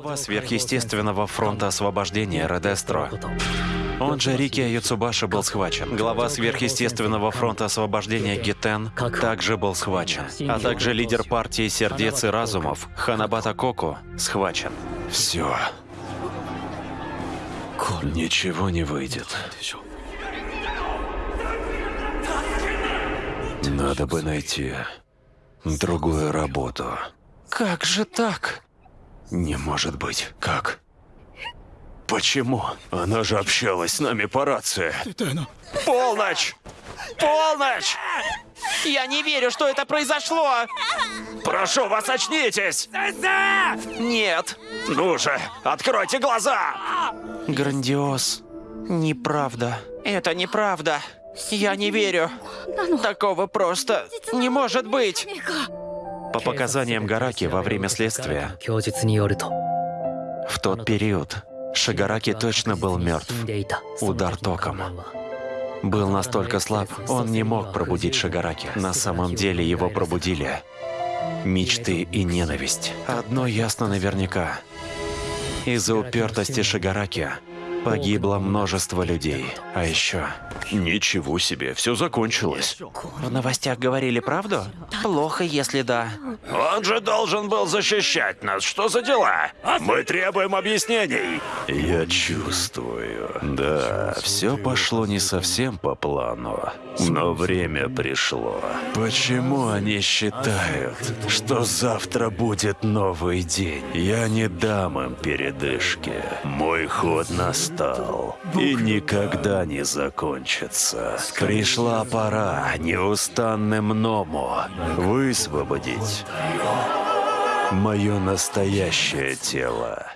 Глава сверхъестественного фронта освобождения Редестро. Он же Рики Юцубаши был схвачен. Глава сверхъестественного фронта освобождения Гитен также был схвачен. А также лидер партии сердец и разумов Ханабата Коку схвачен. Все. Ничего не выйдет. Надо бы найти другую работу. Как же так? Не может быть. Как? Почему? Она же общалась с нами по рации. Полночь! Полночь! Я не верю, что это произошло! Прошу вас, очнитесь! Нет! Ну же, откройте глаза! Грандиоз. Неправда. Это неправда. Я не верю. Такого просто не может быть. По показаниям Гараки во время следствия, в тот период Шигараки точно был мертв. Удар током. Был настолько слаб, он не мог пробудить Шигараки. На самом деле его пробудили мечты и ненависть. Одно ясно наверняка. Из-за упертости Шигараки погибло множество людей. А еще... Ничего себе, все закончилось. В новостях говорили правду? Плохо, если да. Он же должен был защищать нас. Что за дела? Мы требуем объяснений. Я чувствую. Да, все пошло не совсем по плану. Но время пришло. Почему они считают, что завтра будет новый день? Я не дам им передышки. Мой ход настал. И никогда не закончится. Пришла пора неустанным Ному высвободить мое настоящее тело.